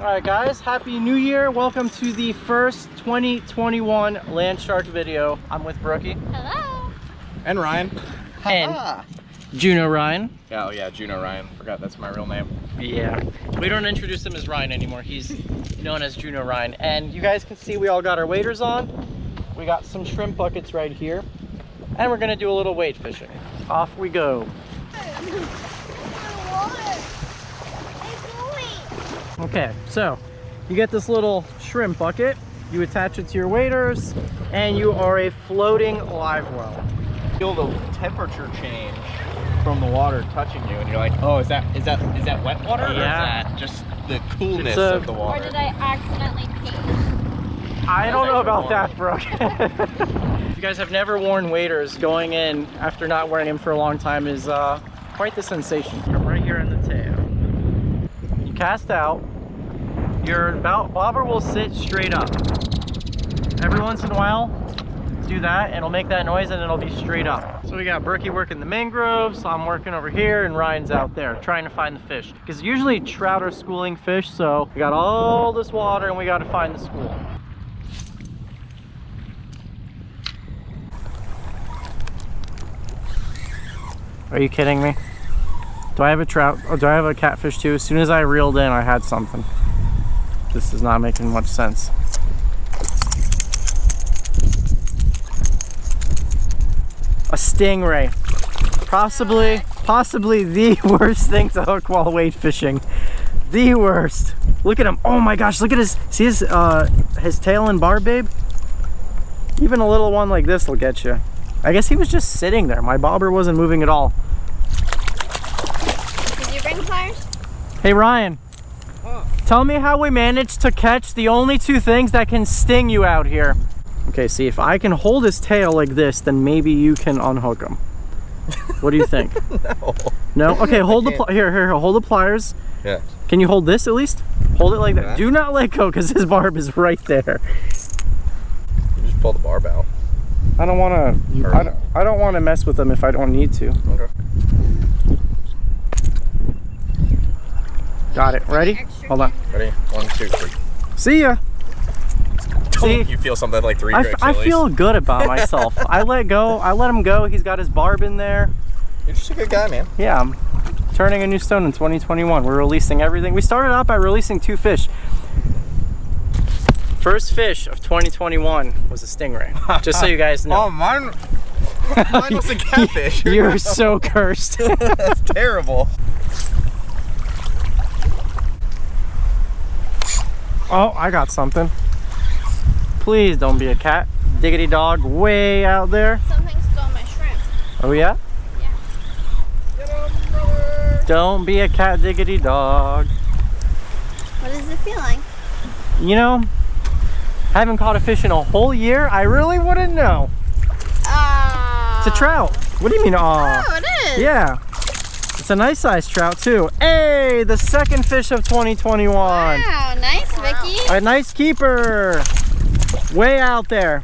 All right, guys, Happy New Year. Welcome to the first 2021 Land Shark video. I'm with Brookie. Hello. And Ryan. And Juno Ryan. Yeah, Oh yeah, Juno Ryan. Forgot that's my real name. Yeah, we don't introduce him as Ryan anymore. He's known as Juno Ryan. And you guys can see we all got our waders on. We got some shrimp buckets right here. And we're gonna do a little wade fishing. Off we go. Okay, so you get this little shrimp bucket, you attach it to your waders, and you are a floating live well. Feel the temperature change from the water touching you, and you're like, oh, is that is that is that wet water? Or Yeah. is that just the coolness a- of the Or water? did I accidentally pee? I don't know about Water. that, Brooke. if you guys have never worn waders, going in after not wearing them for a long time is uh, quite the sensation. Come right here in the tail. You cast out. Your bobber will sit straight up. Every once in a while, do that, and it'll make that noise, and it'll be straight up. So we got Brookie working the mangroves, I'm working over here, and Ryan's out there trying to find the fish. Because usually trout are schooling fish, so we got all this water, and we got to find the school. Are you kidding me? Do I have a trout? Or do I have a catfish too? As soon as I reeled in, I had something. This is not making much sense. A stingray. Possibly, possibly the worst thing to hook while wade fishing. The worst. Look at him. Oh my gosh, look at his, see his, uh, his tail and barb, babe? Even a little one like this will get you. I guess he was just sitting there. My bobber wasn't moving at all. Did you bring pliers? Hey Ryan, tell me how we managed to catch the only two things that can sting you out here. Okay, see if I can hold his tail like this, then maybe you can unhook him. What do you think? no. No? Okay, hold the can't. here, here, here, hold the pliers. Yeah. Can you hold this at least? Hold it like that. Yeah. Do not let go because his barb is right there. You just pull the barb out. I don't want to. I don't, I don't want to mess with them if I don't need to. Okay. Got it. Ready? Hold on. Ready? One, two, three. See ya. See? You feel something like three I, I feel good about myself. I let go. I let him go. He's got his barb in there. You're just a good guy, man. Yeah, I'm turning a new stone in 2021. We're releasing everything. We started out by releasing two fish. First fish of 2021 was a stingray. Just so you guys know. Oh, mine. Mine was a catfish. You're so cursed. That's terrible. Oh, I got something. Please don't be a cat. Diggity dog way out there. Something stole my shrimp. Oh yeah? Yeah. Get him, brother. Don't be a cat diggity dog. What is it feeling? You know, I haven't caught a fish in a whole year. I really wouldn't know. Ah. It's a trout. What do you mean, aw? Oh, it is. Yeah. It's a nice sized trout too. Hey, the second fish of 2021. Wow, nice, Vicky. A nice keeper. Way out there.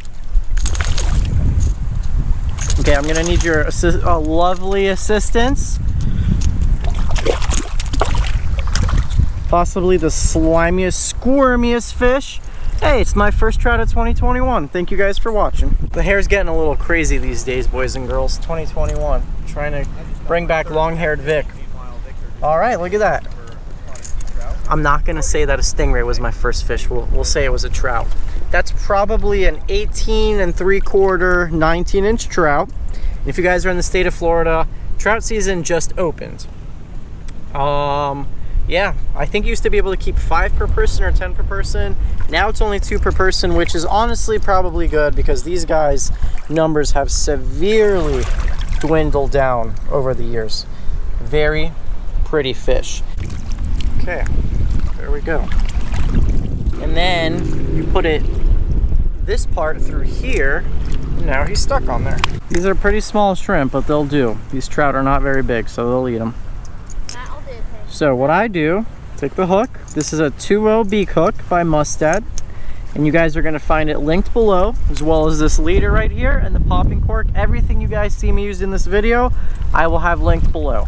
Okay, I'm gonna need your assi- uh, lovely assistance. Possibly the slimiest, squirmiest fish. Hey, it's my first trout of 2021. Thank you guys for watching. The hair's getting a little crazy these days, boys and girls. 2021. Trying to bring back long-haired Vic. All right, look at that. I'm not gonna say that a stingray was my first fish. We'll, we'll say it was a trout. That's probably an 18 and three quarter, 19 inch trout. If you guys are in the state of Florida, trout season just opened. Um, yeah, I think used to be able to keep five per person or 10 per person. Now it's only two per person, which is honestly probably good because these guys' numbers have severely dwindled down over the years. Very pretty fish. Okay, there we go. And then you put it this part through here. and Now he's stuck on there. These are pretty small shrimp, but they'll do. These trout are not very big, so they'll eat them. That'll do, Vic. So what I do, take the hook. This is a 2-0 beak hook by Mustad. And you guys are gonna find it linked below, as well as this leader right here and the popping cork. Everything you guys see me use in this video, I will have linked below.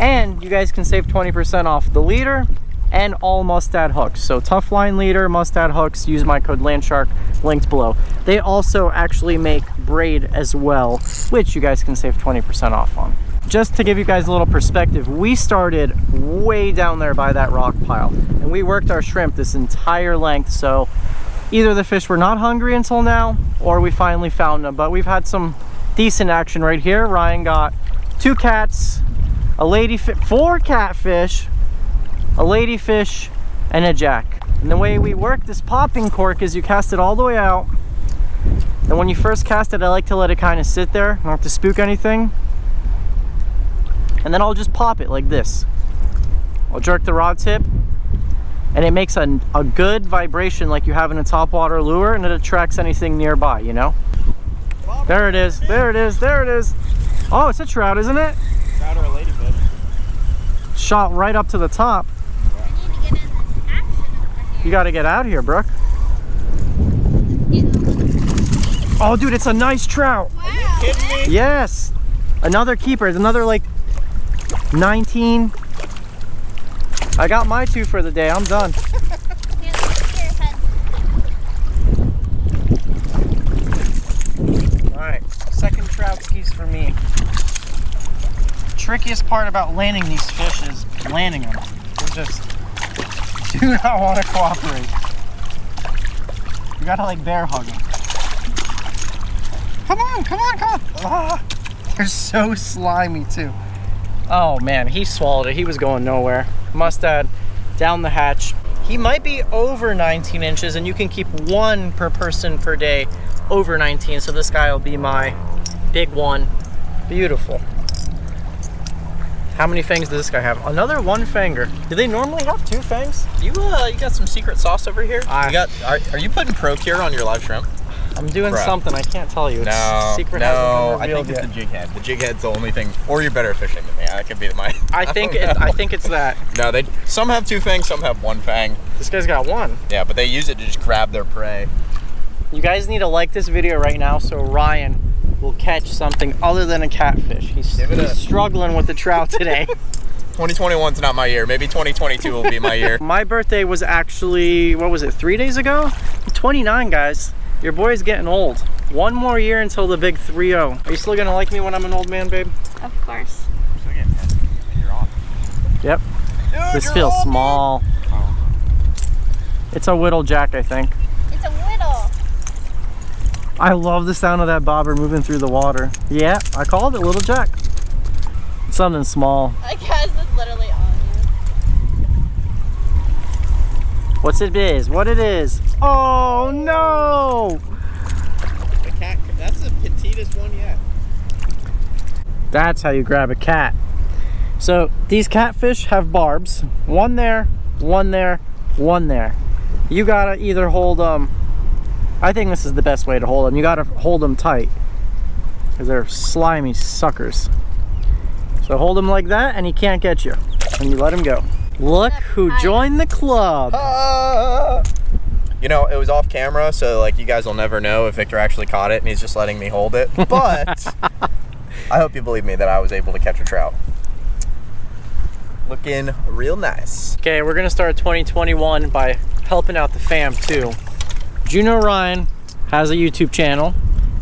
And you guys can save 20% off the leader and all Mustad hooks. So tough line leader, Mustad hooks, use my code Landshark linked below. They also actually make braid as well, which you guys can save 20% off on. Just to give you guys a little perspective, we started way down there by that rock pile and we worked our shrimp this entire length. So either the fish were not hungry until now or we finally found them, but we've had some decent action right here. Ryan got two cats, a lady, four catfish, a ladyfish, and a jack. And the way we work this popping cork is you cast it all the way out. And when you first cast it, I like to let it kind of sit there, not to spook anything. And then I'll just pop it like this. I'll jerk the rod tip and it makes a, a good vibration like you have in a topwater lure and it attracts anything nearby, you know? There it is, there it is, there it is. Oh, it's a trout, isn't it? Trout or a ladyfish. Shot right up to the top. I need to get in action over You gotta get out here, Brooke. here. Oh, dude, it's a nice trout. Wow. Kidding me? Yes. Another keeper. It's another like 19. I got my two for the day. I'm done. Here, look at your head. All right, second trout skis for me. Trickiest part about landing these fish is landing them. They just do not want to cooperate. You gotta like bear hug them. Come on, come on, come on. Ah, they're so slimy too. Oh man, he swallowed it. He was going nowhere. Mustad down the hatch. He might be over 19 inches and you can keep one per person per day over 19. So this guy will be my big one. Beautiful. How many fangs does this guy have? Another one fanger. Do they normally have two fangs? You uh, you got some secret sauce over here? I- you got? Are, are you putting ProCure on your live shrimp? I'm doing Bruh. something. I can't tell you. It's No, secret no. I think it's yet. the jig head. The jig head's the only thing. Or you're better fishing than me. That could be my. I think don't it, I think it's that. No, they some have two fangs, some have one fang. This guy's got one. Yeah, but they use it to just grab their prey. You guys need to like this video right now so Ryan will catch something other than a catfish. He's, he's a- struggling with the trout today. 2021's not my year. Maybe 2022 will be my year. My birthday was actually, what was it, three days ago? 29, guys. Your boy's getting old. One more year until the big 3-0. Are you still gonna like me when I'm an old man, babe? Of course. You're on. Yep. Dude, This feels on. small. It's a whittle jack, I think. It's a whittle. I love the sound of that bobber moving through the water. Yeah, I called it a little jack. Something small. I guess it's literally on you. What's it is? What it is? Oh no! The cat. That's the petitest one yet. That's how you grab a cat. So these catfish have barbs. One there, one there, one there. You gotta either hold them. I think this is the best way to hold them. You gotta hold them tight because they're slimy suckers. So hold them like that, and he can't get you. And you let him go. Look who joined the club. Ah! You know, it was off camera, so like you guys will never know if Victor actually caught it and he's just letting me hold it. But I hope you believe me that I was able to catch a trout. Looking real nice. Okay, we're gonna start 2021 by helping out the fam too. Juno Ryan has a YouTube channel.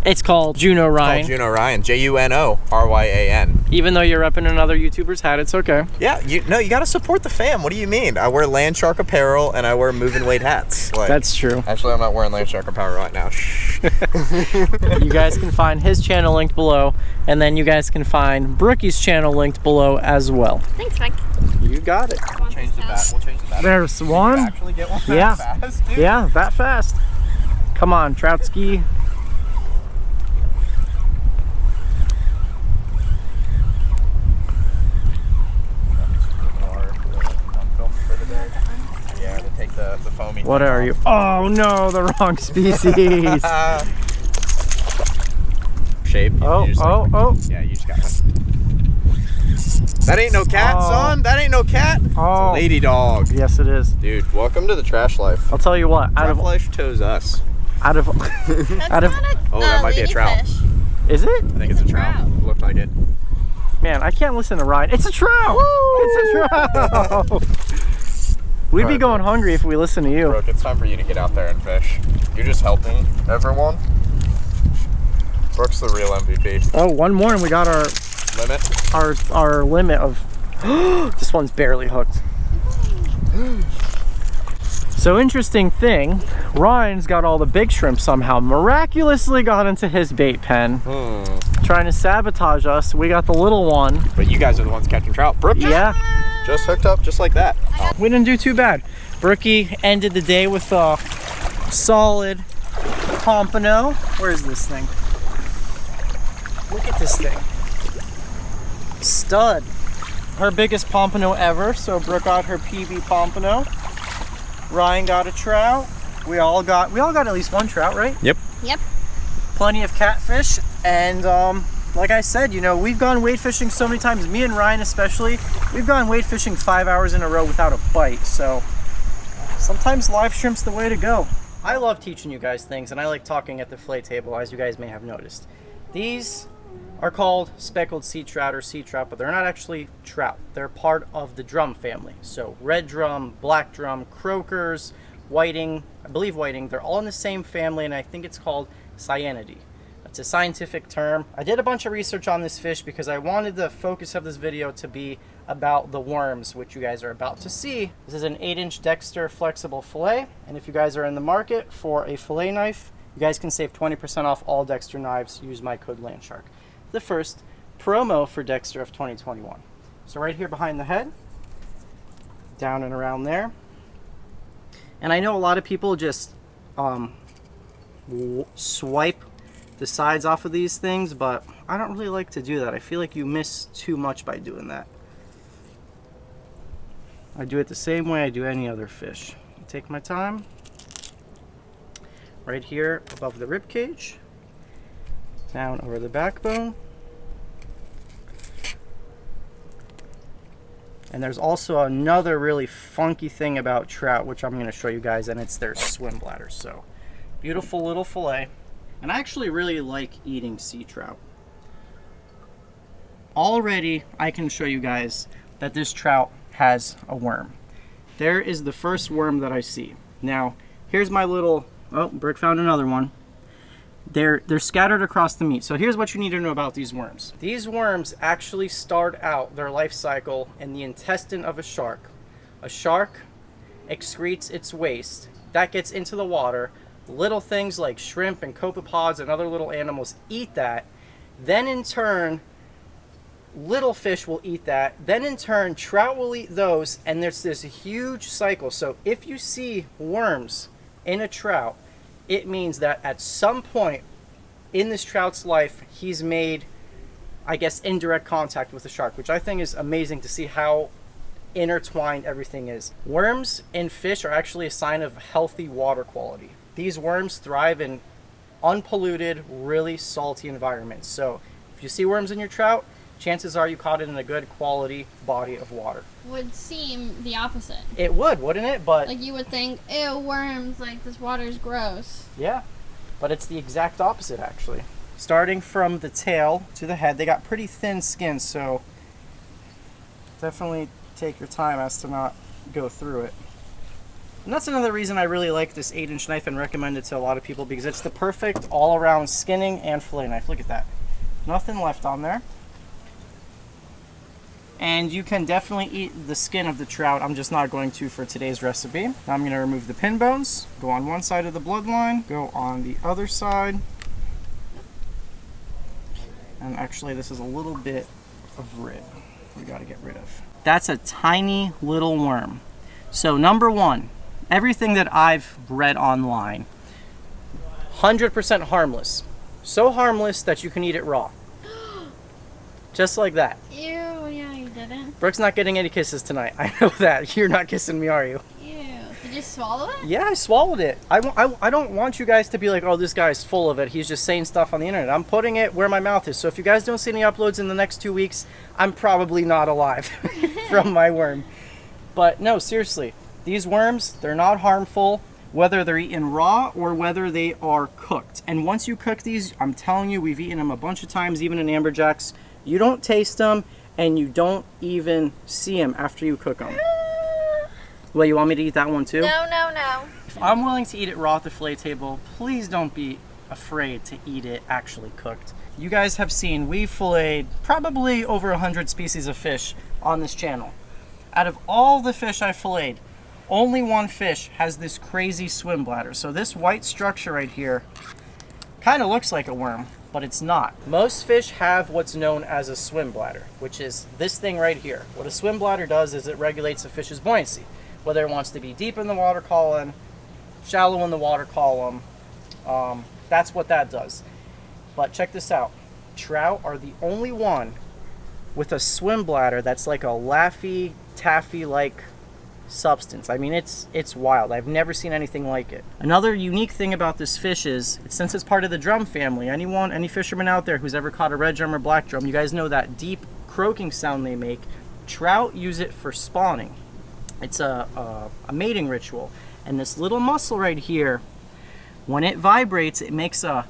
It's called Juno Ryan. Called Juno Ryan. J U N O R Y A N. Even though you're repping another YouTuber's hat, it's okay. Yeah, you no, you gotta support the fam. What do you mean? I wear Land Shark apparel and I wear moving weight hats. Like, That's true. actually I'm not wearing Land Shark apparel right now. Shh. you guys can find his channel linked below, and then you guys can find Brookie's channel linked below as well. Thanks, Mike. You got it. We'll change the bat. We'll change the bat. There's one. Actually get one Yeah. that fast, dude. Yeah, that fast. Come on, Troutski. Yeah, to take the, the foamy. What are you? Oh no, the wrong species. Shape. you- oh, like- oh, oh, Yeah, you just got That ain't no cat, Oh. son. That ain't no cat. It's a oh. lady dog. Yes, it is. Dude, welcome to the trash life. I'll tell you what. Out Trash of life chose us. out of That's Out of- a, Oh, that might be a trout. ladyfish. is it? I think it's, It's a a trout. trout. Looked like it. Man, I can't listen to Ryan. It's a trout. It's a trout. We'd be Alright, going hungry if we listened to you. Brooke, it's time for you to get out there and fish. You're just helping everyone. Brooke's the real MVP. Oh, one more and we got our Limit. our our limit of this one's barely hooked. So interesting thing, Ryan's got all the big shrimp somehow miraculously got into his bait pen, Hmm. trying to sabotage us. We got the little one. But you guys are the ones catching trout. Brooke Yeah, just hooked up just like that. Oh, we didn't do too bad. Brookie ended the day with a solid pompano. Where's this thing? Look at this thing. Stud. Her biggest pompano ever. So Brooke got her PB pompano. Ryan got a trout. We all got we all got at least one trout, right? Yep. Yep. Plenty of catfish and um like I said, you know, we've gone wade fishing so many times, me and Ryan especially, we've gone wade fishing five hours in a row without a bite. So sometimes live shrimp's the way to go. I love teaching you guys things and I like talking at the fillet table, as you guys may have noticed. These are called speckled sea trout or sea trout, but they're not actually trout. They're part of the drum family. So red drum, black drum, croakers, whiting, I believe whiting, they're all in the same family and I think it's called Sciaenidae. That's a scientific term. I did a bunch of research on this fish because I wanted the focus of this video to be about the worms, which you guys are about to see. This is an 8-inch Dexter flexible fillet, and if you guys are in the market for a fillet knife, you guys can save 20% off all Dexter knives. Use my code LANDSHARK. The first promo for Dexter of 2021. So right here behind the head, down and around there. And I know a lot of people just um, swipe the sides off of these things, but I don't really like to do that. I feel like you miss too much by doing that. I do it the same way I do any other fish. Take my time. Right here above the rib cage. Down over the backbone. And there's also another really funky thing about trout, which I'm going to show you guys, and it's their swim bladders. So, beautiful little fillet. And I actually really like eating sea trout. Already, I can show you guys that this trout has a worm. There is the first worm that I see. Now, here's my little, oh, Brick found another one. They're, they're scattered across the meat. So here's what you need to know about these worms. These worms actually start out their life cycle in the intestine of a shark. A shark excretes its waste. That gets into the water. Little things like shrimp and copepods and other little animals eat that. Then in turn, little fish will eat that. Then in turn, trout will eat those. And there's this huge cycle. So if you see worms in a trout, it means that at some point in this trout's life, he's made, I guess, indirect contact with the shark, which I think is amazing to see how intertwined everything is. Worms and fish are actually a sign of healthy water quality. These worms thrive in unpolluted, really salty environments. So if you see worms in your trout, chances are you caught it in a good quality body of water. Would seem the opposite. It would, wouldn't it? But Like you would think, ew, worms, like this water's gross. Yeah, but it's the exact opposite actually. Starting from the tail to the head, they got pretty thin skin, so definitely take your time as to not go through it. And that's another reason I really like this 8 inch knife and recommend it to a lot of people because it's the perfect all around skinning and fillet knife. Look at that. Nothing left on there. And you can definitely eat the skin of the trout. I'm just not going to for today's recipe. Now I'm going to remove the pin bones, go on one side of the bloodline, go on the other side. And actually this is a little bit of rib we got to get rid of. That's a tiny little worm. So number one, everything that I've read online, 100% harmless. So harmless that you can eat it raw. Just like that. Ew, didn't. Brooke's not getting any kisses tonight. I know that. You're not kissing me, are you? Ew. Did you swallow it? Yeah, I swallowed it. I, I, I don't want you guys to be like, oh, this guy's full of it. He's just saying stuff on the internet. I'm putting it where my mouth is. So if you guys don't see any uploads in the next two weeks, I'm probably not alive from my worm. But no, seriously, these worms, they're not harmful whether they're eaten raw or whether they are cooked. And once you cook these, I'm telling you, we've eaten them a bunch of times, even in amberjacks. You don't taste them and you don't even see them after you cook them. Well, you want me to eat that one too? No, no, no. If I'm willing to eat it raw at the fillet table, please don't be afraid to eat it actually cooked. You guys have seen we filleted probably over 100 species of fish on this channel. Out of all the fish I filleted, only one fish has this crazy swim bladder. So this white structure right here kind of looks like a worm, but it's not. Most fish have what's known as a swim bladder, which is this thing right here. What a swim bladder does is it regulates a fish's buoyancy, whether it wants to be deep in the water column, shallow in the water column. Um, that's what that does. But check this out. Trout are the only one with a swim bladder that's like a laffy taffy like substance. I mean, it's it's wild. I've never seen anything like it. Another unique thing about this fish is, since it's part of the drum family, anyone, any fisherman out there who's ever caught a red drum or black drum, you guys know that deep croaking sound they make. Trout use it for spawning. It's a, a, a mating ritual. And this little muscle right here, when it vibrates, it makes a,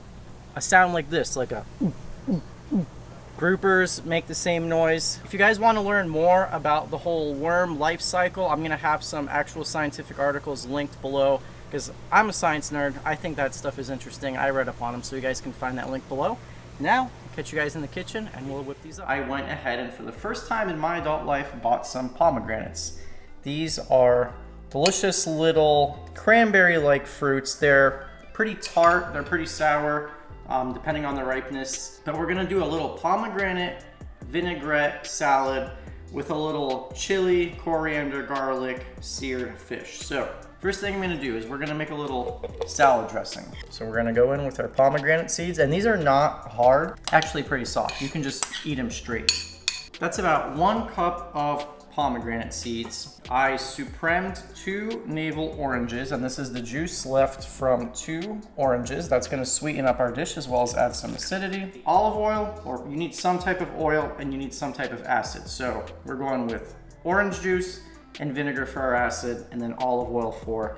a sound like this, like a Groupers make the same noise. If you guys want to learn more about the whole worm life cycle, I'm going to have some actual scientific articles linked below because I'm a science nerd. I think that stuff is interesting. I read up on them, so you guys can find that link below. Now, I'll catch you guys in the kitchen and we'll whip these up. I went ahead and for the first time in my adult life bought some pomegranates. These are delicious little cranberry-like fruits. They're pretty tart, they're pretty sour, um, depending on the ripeness. But we're gonna do a little pomegranate vinaigrette salad with a little chili, coriander, garlic, seared fish. So first thing I'm gonna do is we're gonna make a little salad dressing. So we're gonna go in with our pomegranate seeds and these are not hard, actually pretty soft. You can just eat them straight. That's about one cup of pomegranate seeds. I supremed two navel oranges, and this is the juice left from two oranges. That's gonna sweeten up our dish as well as add some acidity. Olive oil, or you need some type of oil and you need some type of acid. So we're going with orange juice and vinegar for our acid, and then olive oil for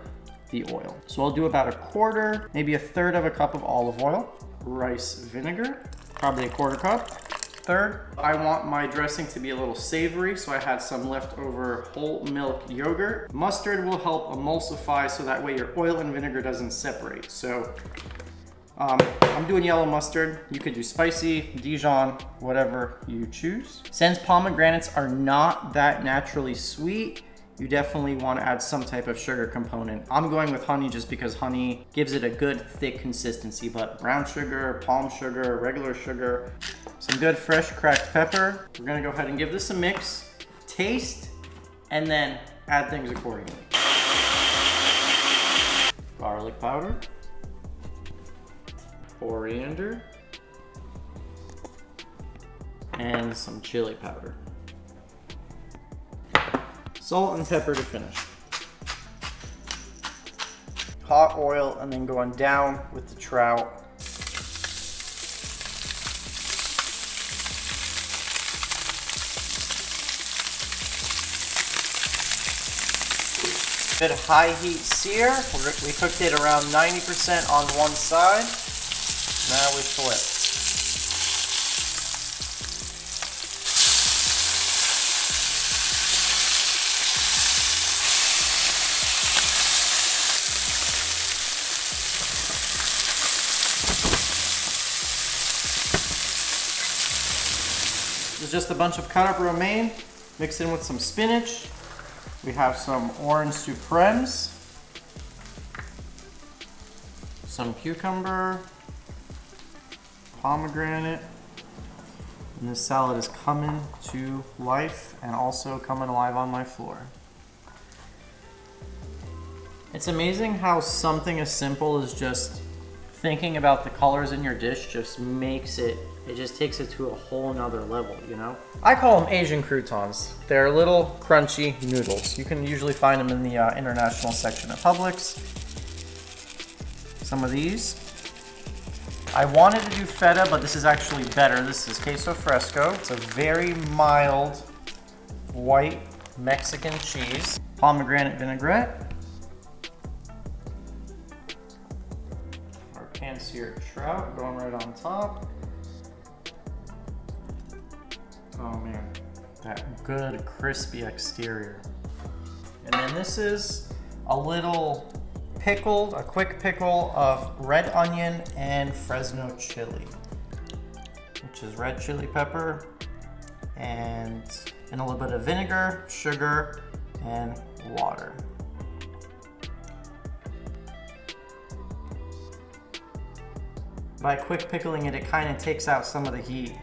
the oil. So I'll do about a quarter, maybe a third of a cup of olive oil, rice vinegar, probably a quarter cup, Third, I want my dressing to be a little savory, so I had some leftover whole milk yogurt. Mustard will help emulsify so that way your oil and vinegar doesn't separate. So um, I'm doing yellow mustard. You could do spicy, Dijon, whatever you choose. Since pomegranates are not that naturally sweet, you definitely want to add some type of sugar component. I'm going with honey just because honey gives it a good thick consistency, but brown sugar, palm sugar, regular sugar, some good fresh cracked pepper. We're gonna go ahead and give this a mix, taste, and then add things accordingly. Garlic powder, coriander, and some chili powder. Salt and pepper to finish. Hot oil and then going down with the trout. Bit of high heat sear. We cooked it around 90% on one side. Now we flip. Is just a bunch of cut up romaine mixed in with some spinach. We have some orange supremes, some cucumber, pomegranate, and this salad is coming to life and also coming alive on my floor. It's amazing how something as simple as just thinking about the colors in your dish just makes it it just takes it to a whole nother level, you know? I call them Asian croutons. They're little crunchy noodles. You can usually find them in the uh, international section of Publix. Some of these. I wanted to do feta, but this is actually better. This is queso fresco. It's a very mild white Mexican cheese. Pomegranate vinaigrette. Our pan-seared trout going right on top. Oh man, that good crispy exterior. And then this is a little pickled, a quick pickle of red onion and Fresno chili, which is red chili pepper and, and a little bit of vinegar, sugar, and water. By quick pickling it, it kind of takes out some of the heat.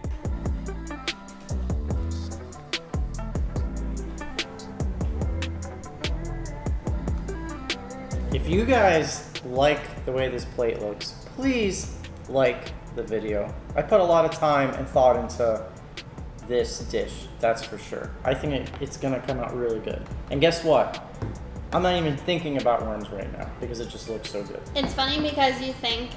If you guys like the way this plate looks, please like the video. I put a lot of time and thought into this dish, that's for sure. I think it, it's gonna come out really good. And guess what? I'm not even thinking about worms right now because it just looks so good. It's funny because you think,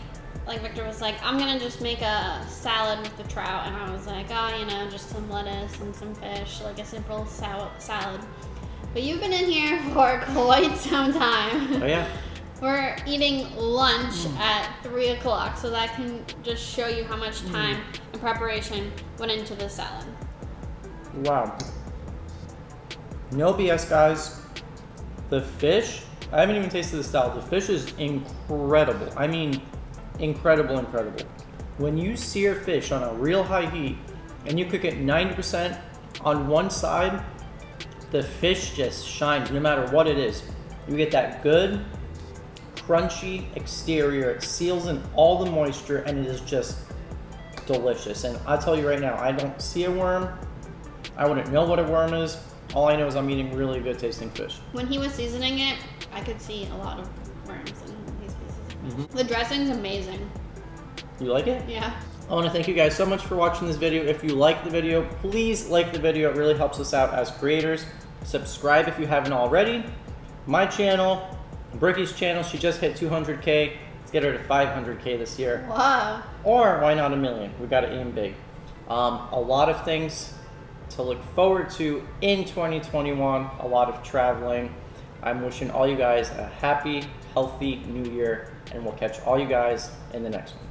like Victor was like, I'm gonna just make a salad with the trout, and I was like, oh, you know, just some lettuce and some fish, like a simple sal- salad. But you've been in here for quite some time. Oh yeah? We're eating lunch at three o'clock, so that can just show you how much mm. time and preparation went into the salad. Wow. No BS, guys. The fish, I haven't even tasted the salad. The fish is incredible. I mean, incredible, incredible. When you sear fish on a real high heat and you cook it 90% on one side, the fish just shines no matter what it is. You get that good, crunchy exterior. It seals in all the moisture and it is just delicious. And I tell you right now, I don't see a worm. I wouldn't know what a worm is. All I know is I'm eating really good tasting fish. When he was seasoning it, I could see a lot of worms in these pieces. Mm-hmm. The dressing's amazing. You like it? Yeah. I want to thank you guys so much for watching this video. If you like the video, please like the video. It really helps us out as creators. Subscribe if you haven't already. My channel, Brookie's channel, she just hit 200K. Let's get her to 500K this year. Wow. Or why not a million? We got to aim big. Um, a lot of things to look forward to in 2021. A lot of traveling. I'm wishing all you guys a happy, healthy new year, and we'll catch all you guys in the next one.